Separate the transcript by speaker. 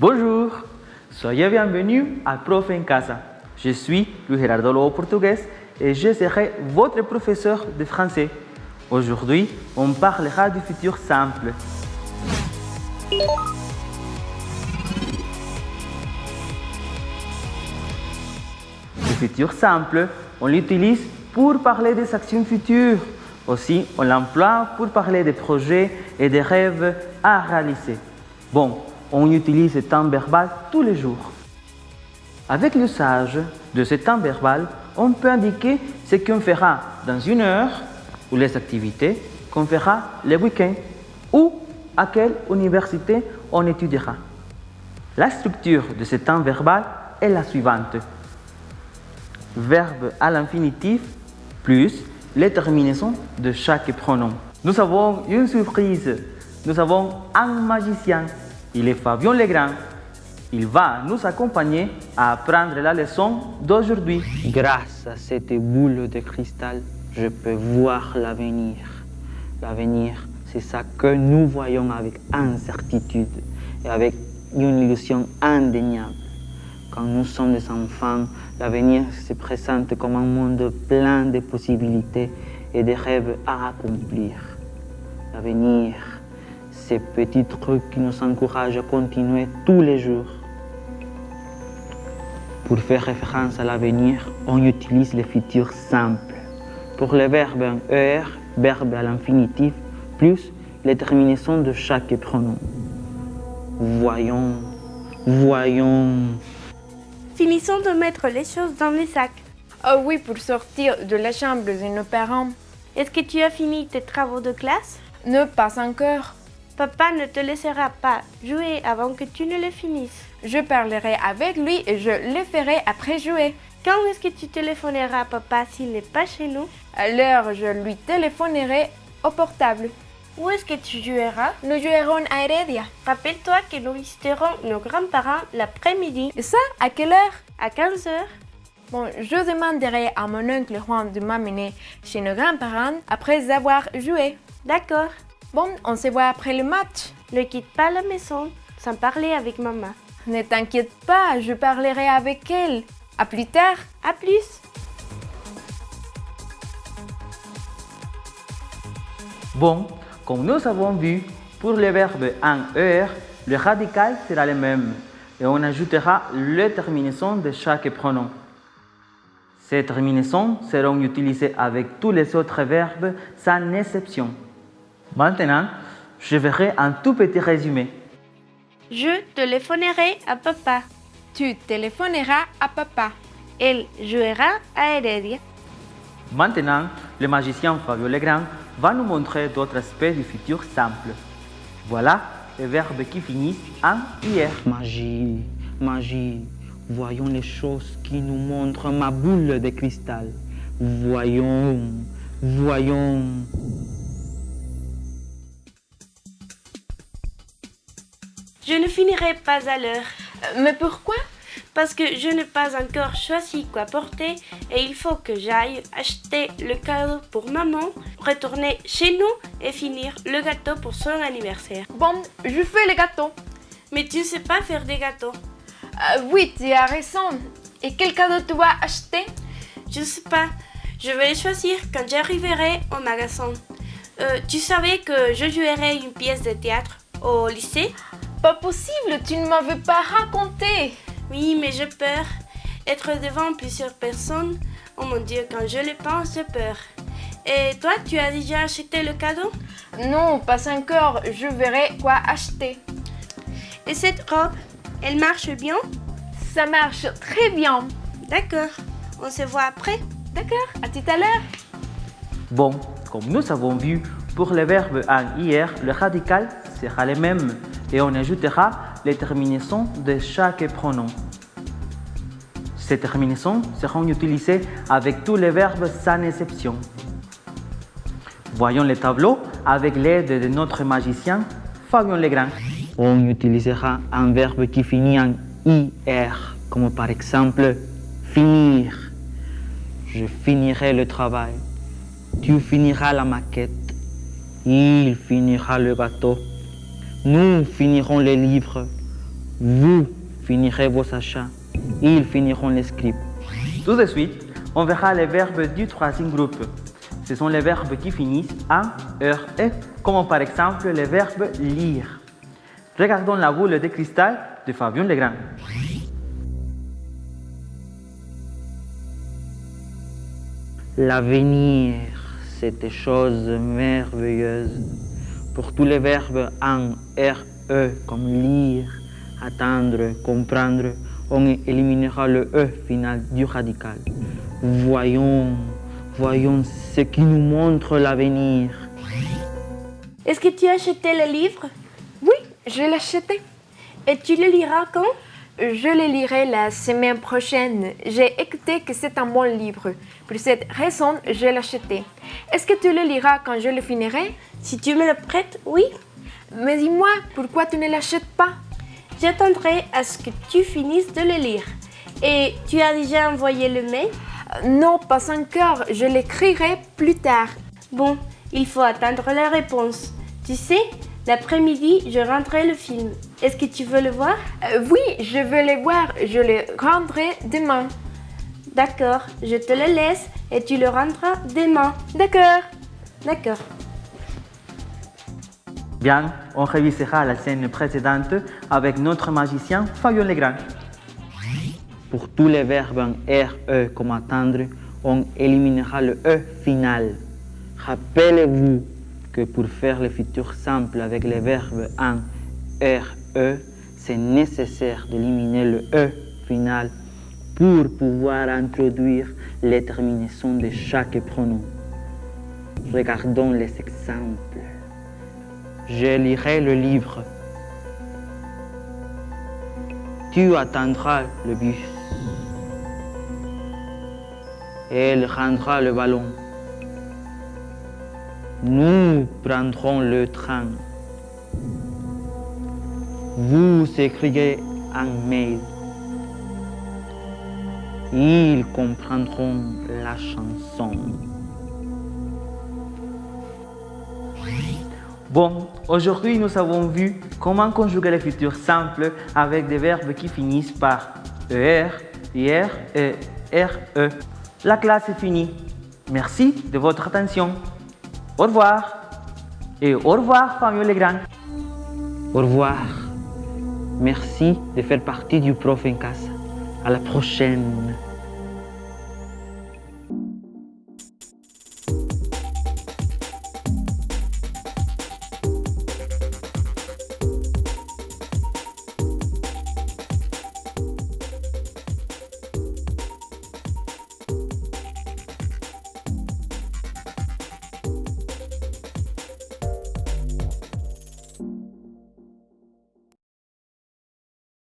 Speaker 1: Bonjour, soyez bienvenue à Prof en Casa. Je suis Luis Gerardo Lobo Portugués et je serai votre professeur de français. Aujourd'hui, on parlera du futur simple. Le futur simple, on l'utilise pour parler des actions futures. Aussi, on l'emploie pour parler des projets et des rêves à réaliser. Bon, on utilise ce temps verbal tous les jours. Avec l'usage de ce temps verbal, on peut indiquer ce qu'on fera dans une heure ou les activités qu'on fera le week-end ou à quelle université on étudiera. La structure de ce temps verbal est la suivante. Verbe à l'infinitif plus les terminaisons de chaque pronom. Nous avons une surprise. Nous avons un magicien. Il est Fabien Legrand. Il va nous accompagner à apprendre la leçon d'aujourd'hui.
Speaker 2: Grâce à cette boule de cristal, je peux voir l'avenir. L'avenir, c'est ça que nous voyons avec incertitude et avec une illusion indéniable. Quand nous sommes des enfants, l'avenir se présente comme un monde plein de possibilités et de rêves à accomplir. L'avenir, ces petits trucs qui nous encouragent à continuer tous les jours. Pour faire référence à l'avenir, on utilise le futur simple. Pour le verbe en ER, verbe à l'infinitif, plus les terminaisons de chaque pronom. Voyons, voyons.
Speaker 3: Finissons de mettre les choses dans les sacs.
Speaker 4: Oh oui, pour sortir de la chambre de nos parents.
Speaker 3: Est-ce que tu as fini tes travaux de classe?
Speaker 4: Ne pas encore.
Speaker 3: Papa ne te laissera pas jouer avant que tu ne les finisses.
Speaker 4: Je parlerai avec lui et je le ferai après jouer.
Speaker 3: Quand est-ce que tu téléphoneras à papa s'il n'est pas chez nous?
Speaker 4: Alors je lui téléphonerai au portable.
Speaker 3: Où est-ce que tu joueras?
Speaker 4: Nous jouerons à Heredia.
Speaker 3: Rappelle-toi que nous visiterons nos grands-parents l'après-midi.
Speaker 4: Et ça, à quelle heure?
Speaker 3: À 15 heures.
Speaker 4: Bon, je demanderai à mon oncle Juan de m'amener chez nos grands-parents après avoir joué.
Speaker 3: D'accord.
Speaker 4: Bon, on se voit après le match.
Speaker 3: Ne quitte pas la maison sans parler avec maman.
Speaker 4: Ne t'inquiète pas, je parlerai avec elle. À plus tard.
Speaker 3: À plus.
Speaker 1: Bon, comme nous avons vu, pour le verbe en ER, le radical sera le même et on ajoutera les terminaisons de chaque pronom. Ces terminaisons seront utilisées avec tous les autres verbes sans exception. Maintenant, je verrai un tout petit résumé.
Speaker 3: Je téléphonerai à papa.
Speaker 4: Tu téléphoneras à papa.
Speaker 3: Elle jouera à Heredia.
Speaker 1: Maintenant, le magicien Fabio Legrand va nous montrer d'autres aspects du futur simple. Voilà les verbes qui finissent en IR.
Speaker 2: Magie, magie. Voyons les choses qui nous montrent ma boule de cristal. Voyons, voyons.
Speaker 3: Je ne finirai pas à l'heure.
Speaker 4: Euh, mais pourquoi?
Speaker 3: Parce que je n'ai pas encore choisi quoi porter et il faut que j'aille acheter le cadeau pour maman, retourner chez nous et finir le gâteau pour son anniversaire.
Speaker 4: Bon, je fais le gâteau.
Speaker 3: Mais tu ne sais pas faire des gâteaux.
Speaker 4: Euh, oui, tu as raison. Et quel cadeau tu vas acheter?
Speaker 3: Je ne sais pas. Je vais le choisir quand j'arriverai au magasin. Euh, tu savais que je jouerai une pièce de théâtre au lycée?
Speaker 4: Pas possible, tu ne m'avais pas raconté.
Speaker 3: Oui, mais j'ai peur. Être devant plusieurs personnes, oh mon Dieu, quand je le pense, j'ai peur. Et toi, tu as déjà acheté le cadeau?
Speaker 4: Non, pas encore. Je verrai quoi acheter.
Speaker 3: Et cette robe, elle marche bien?
Speaker 4: Ça marche très bien.
Speaker 3: D'accord. On se voit après
Speaker 4: D'accord, à tout à l'heure.
Speaker 1: Bon, comme nous avons vu, pour le verbe en IR, le radical sera le même et on ajoutera les terminaisons de chaque pronom. Ces terminaisons seront utilisées avec tous les verbes sans exception. Voyons le tableau avec l'aide de notre magicien Fabien Legrand.
Speaker 2: On utilisera un verbe qui finit en IR, comme par exemple finir. Je finirai le travail. Tu finiras la maquette. Il finira le gâteau. Nous finirons les livres. Vous finirez vos achats. Ils finiront les scripts.
Speaker 1: Tout de suite, on verra les verbes du troisième groupe. Ce sont les verbes qui finissent en er, e, comme par exemple le verbe lire. Regardons la boule de cristal de Fabien Legrand.
Speaker 2: L'avenir, c'est des choses merveilleuses. Pour tous les verbes en RE comme lire, attendre, comprendre, on éliminera le E final du radical. Voyons, voyons ce qui nous montre l'avenir.
Speaker 3: Est-ce que tu as acheté le livre?
Speaker 4: Oui, je l'ai acheté.
Speaker 3: Et tu le liras quand?
Speaker 4: Je le lirai la semaine prochaine. J'ai écouté que c'est un bon livre. Pour cette raison, je l'ai acheté. Est-ce que tu le liras quand je le finirai?
Speaker 3: Si tu me le prêtes, oui.
Speaker 4: Mais dis-moi, pourquoi tu ne l'achètes pas?
Speaker 3: J'attendrai à ce que tu finisses de le lire. Et tu as déjà envoyé le mail?
Speaker 4: Non, pas encore. Je l'écrirai plus tard.
Speaker 3: Bon, il faut attendre la réponse. Tu sais, l'après-midi, je rendrai le film. Est-ce que tu veux le voir?
Speaker 4: Euh, oui, je veux le voir. Je le rendrai demain.
Speaker 3: D'accord, je te le laisse et tu le rendras demain.
Speaker 4: D'accord.
Speaker 3: D'accord.
Speaker 1: Bien, on révisera la scène précédente avec notre magicien Fabien Legrand.
Speaker 2: Pour tous les verbes en RE comme attendre, on éliminera le E final. Rappelez-vous que pour faire le futur simple avec les verbes en RE, c'est nécessaire d'éliminer le E final pour pouvoir introduire les terminaisons de chaque pronom. Regardons les exemples. Je lirai le livre. Tu attendras le bus. Elle rendra le ballon. Nous prendrons le train. Vous écrivez un mail. Ils comprendront la chanson.
Speaker 1: Bon, aujourd'hui nous avons vu comment conjuguer le futur simple avec des verbes qui finissent par ER, IR et RE. La classe est finie. Merci de votre attention. Au revoir. Et au revoir, Fabien Legrand.
Speaker 2: Au revoir. Merci de faire partie du Prof en. À la prochaine.